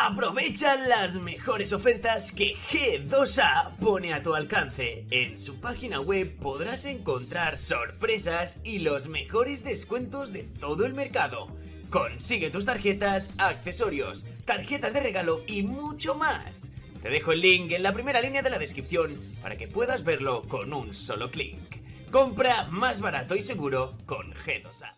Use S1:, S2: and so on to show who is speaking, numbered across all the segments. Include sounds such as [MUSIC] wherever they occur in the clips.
S1: Aprovecha las mejores ofertas que G2A pone a tu alcance. En su página web podrás encontrar sorpresas y los mejores descuentos de todo el mercado. Consigue tus tarjetas, accesorios, tarjetas de regalo y mucho más. Te dejo el link en la primera línea de la descripción para que puedas verlo con un solo clic. Compra más barato y seguro con G2A.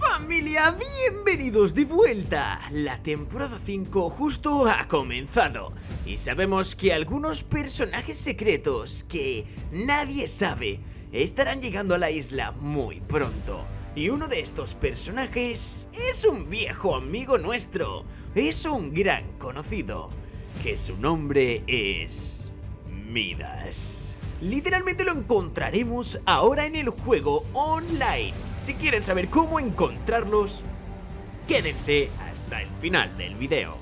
S1: Familia, bienvenidos de vuelta. La temporada 5 justo ha comenzado y sabemos que algunos personajes secretos que nadie sabe estarán llegando a la isla muy pronto. Y uno de estos personajes es un viejo amigo nuestro, es un gran conocido, que su nombre es Midas. Literalmente lo encontraremos ahora en el juego online. Si quieren saber cómo encontrarlos, quédense hasta el final del video.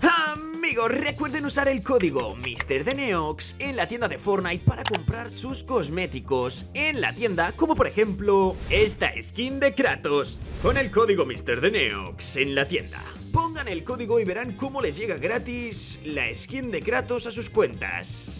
S1: Amigos, recuerden usar el código MrDeneox en la tienda de Fortnite para comprar sus cosméticos en la tienda, como por ejemplo esta skin de Kratos, con el código MrDeneox en la tienda. Pongan el código y verán cómo les llega gratis la skin de Kratos a sus cuentas.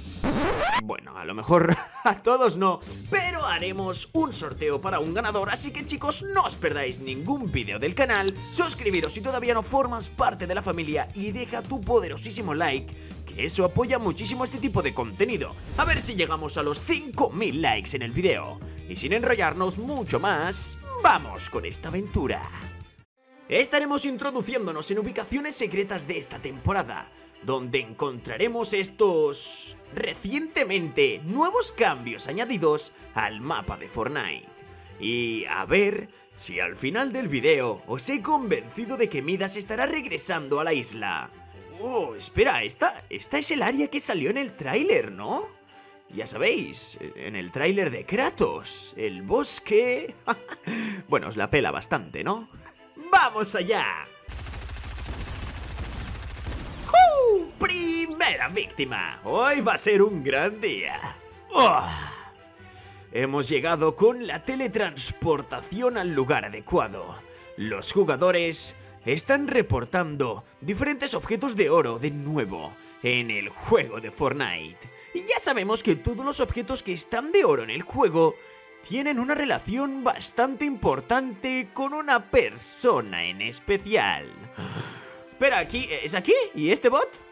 S1: Bueno, a lo mejor [LAUGHS] a todos no, pero haremos un sorteo para un ganador, así que chicos, no os perdáis ningún vídeo del canal, suscribiros si todavía no formas parte de la familia y deja tu poderosísimo like, que eso apoya muchísimo este tipo de contenido. A ver si llegamos a los 5000 likes en el video. Y sin enrollarnos mucho más, vamos con esta aventura. Estaremos introduciéndonos en ubicaciones secretas de esta temporada, donde encontraremos estos recientemente nuevos cambios añadidos al mapa de Fortnite. Y a ver si al final del video os he convencido de que Midas estará regresando a la isla. Oh, espera, esta, esta es el área que salió en el tráiler, ¿no? Ya sabéis, en el tráiler de Kratos, el bosque... [LAUGHS] bueno, os la pela bastante, ¿no? ¡Vamos allá! Primera víctima. Hoy va a ser un gran día. Oh. Hemos llegado con la teletransportación al lugar adecuado. Los jugadores están reportando diferentes objetos de oro de nuevo en el juego de Fortnite. Y ya sabemos que todos los objetos que están de oro en el juego tienen una relación bastante importante con una persona en especial. Espera, ¿aquí? ¿Es aquí? ¿Y este bot?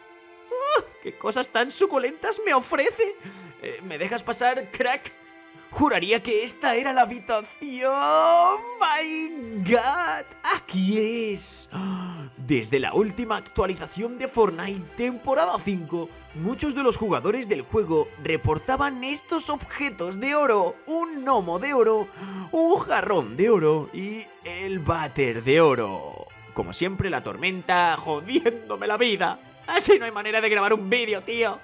S1: ¡Ah! ¡Qué cosas tan suculentas me ofrece! Eh, ¿Me dejas pasar, crack? Juraría que esta era la habitación. ¡My God! ¡Aquí es! Desde la última actualización de Fortnite temporada 5, muchos de los jugadores del juego reportaban estos objetos de oro. Un gnomo de oro, un jarrón de oro y el váter de oro. Como siempre, la tormenta jodiéndome la vida. Así no hay manera de grabar un vídeo, tío.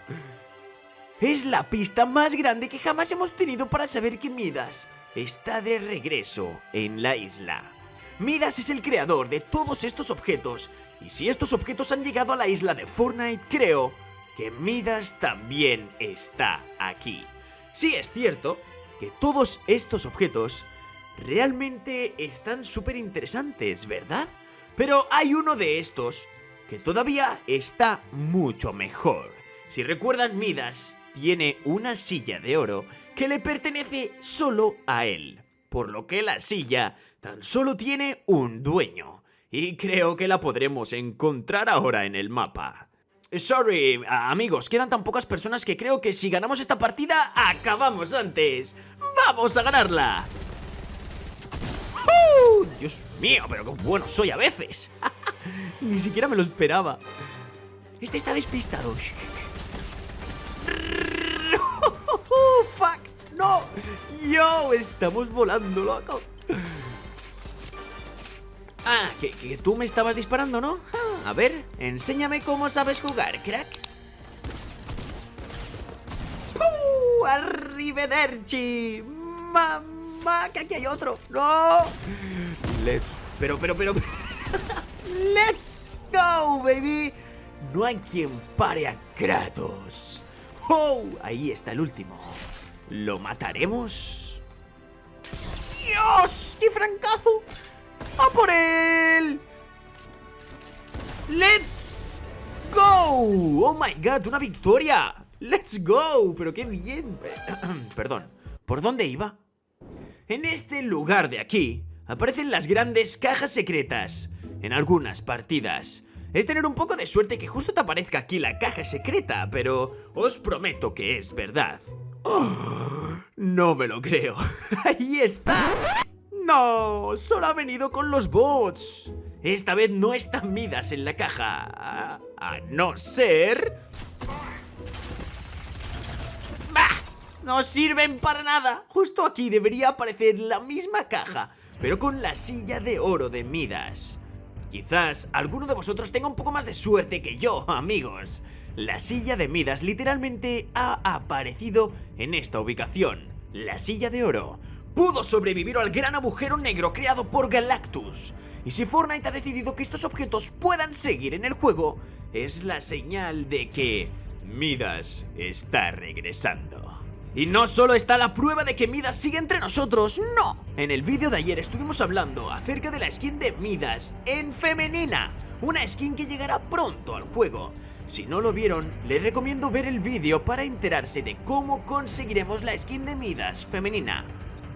S1: Es la pista más grande que jamás hemos tenido para saber que Midas está de regreso en la isla. Midas es el creador de todos estos objetos, y si estos objetos han llegado a la isla de Fortnite, creo que Midas también está aquí. Sí es cierto que todos estos objetos realmente están súper interesantes, ¿verdad? Pero hay uno de estos que todavía está mucho mejor. Si recuerdan, Midas tiene una silla de oro que le pertenece solo a él, por lo que la silla tan solo tiene un dueño, y creo que la podremos encontrar ahora en el mapa. Sorry, amigos, quedan tan pocas personas que creo que si ganamos esta partida, acabamos antes. ¡Vamos a ganarla! ¡Uh! Dios mío, pero qué bueno soy a veces. [LAUGHS] [LAUGHS] Ni siquiera me lo esperaba. Este está despistado. [LAUGHS] ¡Fuck! ¡No! ¡Yo! Estamos volando, loco. Ah, que, tú me estabas disparando, ¿no? Ah, a ver, enséñame cómo sabes jugar, crack. ¡Uh! ¡Arrivederci! ¡Mamá! ¡Que aquí hay otro! ¡No! Let's... Pero, pero, pero... [LAUGHS] ¡Let's go, baby! No hay quien pare a Kratos. ¡Oh! Ahí está el último. ¿Lo mataremos? ¡Dios! ¡Qué francazo! ¡A por él! ¡Let's go! ¡Oh my god! ¡Una victoria! ¡Let's go! ¡Pero qué bien! [CLEARS THROAT] Perdón, ¿por dónde iba? En este lugar de aquí aparecen las grandes cajas secretas en algunas partidas. Es tener un poco de suerte que justo te aparezca aquí la caja secreta, pero os prometo que es verdad. Oh, no me lo creo. [LAUGHS] ¡Ahí está! ¡No! Solo ha venido con los bots. Esta vez no están Midas en la caja. A, no ser... ¡Bah! No sirven para nada. Justo aquí debería aparecer la misma caja, pero con la silla de oro de Midas. Quizás alguno de vosotros tenga un poco más de suerte que yo, [LAUGHS] amigos. La silla de Midas literalmente ha aparecido en esta ubicación. La silla de oro pudo sobrevivir al gran agujero negro creado por Galactus. Y si Fortnite ha decidido que estos objetos puedan seguir en el juego, es la señal de que Midas está regresando. Y no solo está la prueba de que Midas sigue entre nosotros, no. En el vídeo de ayer estuvimos hablando acerca de la skin de Midas en femenina, una skin que llegará pronto al juego. Si no lo vieron, les recomiendo ver el vídeo para enterarse de cómo conseguiremos la skin de Midas femenina.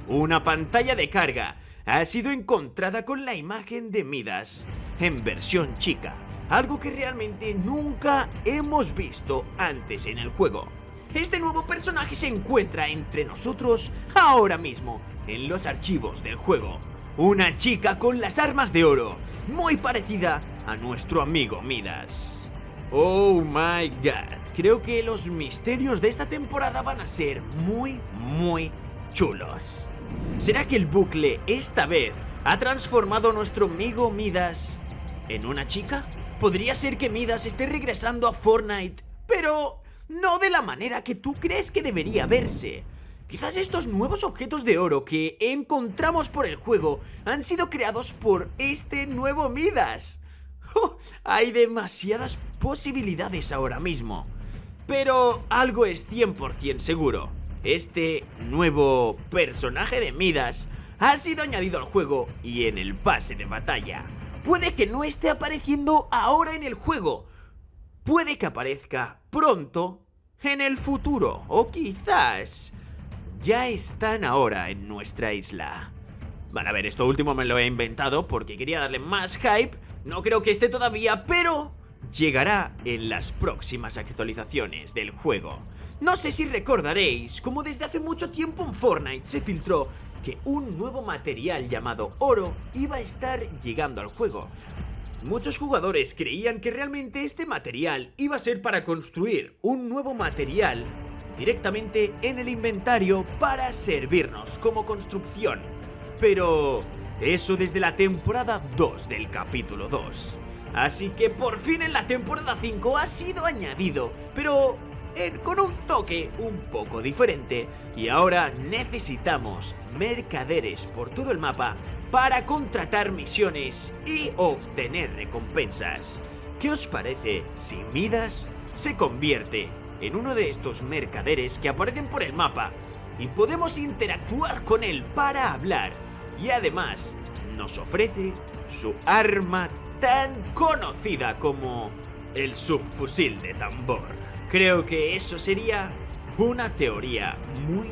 S1: Una pantalla de carga ha sido encontrada con la imagen de Midas en versión chica, algo que realmente nunca hemos visto antes en el juego. Este nuevo personaje se encuentra entre nosotros ahora mismo, en los archivos del juego. Una chica con las armas de oro, muy parecida a nuestro amigo Midas. Oh my god, creo que los misterios de esta temporada van a ser muy, muy chulos. ¿Será que el bucle esta vez ha transformado a nuestro amigo Midas en una chica? Podría ser que Midas esté regresando a Fortnite, pero no de la manera que tú crees que debería verse. Quizás estos nuevos objetos de oro que encontramos por el juego han sido creados por este nuevo Midas. Hay demasiadas posibilidades ahora mismo. Pero algo es 100% seguro. Este nuevo personaje de Midas ha sido añadido al juego y en el pase de batalla. Puede que no esté apareciendo ahora en el juego. Puede que aparezca pronto en el futuro o quizás ya están ahora en nuestra isla. Van a ver, esto último me lo he inventado porque quería darle más hype. No creo que esté todavía, pero llegará en las próximas actualizaciones del juego. No sé si recordaréis como desde hace mucho tiempo en Fortnite se filtró que un nuevo material llamado oro iba a estar llegando al juego. Muchos jugadores creían que realmente este material iba a ser para construir un nuevo material directamente en el inventario para servirnos como construcción. Pero eso desde la temporada 2 del capítulo 2. Así que por fin en la temporada 5 ha sido añadido, pero con un toque un poco diferente y ahora necesitamos mercaderes por todo el mapa para contratar misiones y obtener recompensas. ¿Qué os parece si Midas se convierte en uno de estos mercaderes que aparecen por el mapa y podemos interactuar con él para hablar y además nos ofrece su arma tan conocida como el subfusil de tambor? Creo que eso sería una teoría muy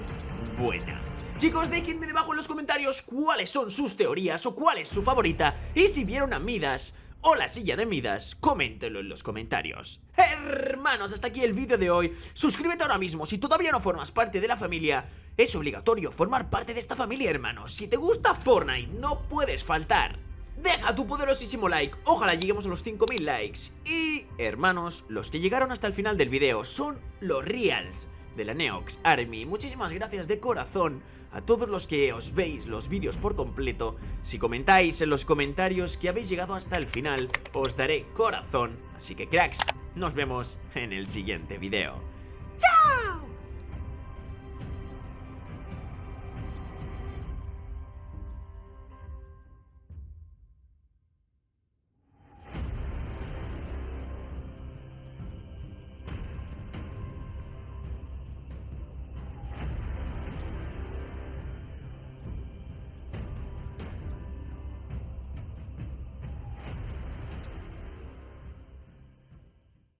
S1: buena. Chicos, déjenme debajo en los comentarios cuáles son sus teorías o cuál es su favorita y si vieron a Midas o la silla de Midas, coméntenlo en los comentarios. Hermanos, hasta aquí el vídeo de hoy. Suscríbete ahora mismo si todavía no formas parte de la familia. Es obligatorio formar parte de esta familia, hermanos. Si te gusta Fortnite, no puedes faltar. Deja tu poderosísimo like, ojalá lleguemos a los 5000 likes Y, hermanos, los que llegaron hasta el final del video son los reals de la Neox Army. Muchísimas gracias de corazón a todos los que os veis los vídeos por completo. Si comentáis en los comentarios que habéis llegado hasta el final, os daré corazón. Así que cracks, nos vemos en el siguiente video. ¡Chao!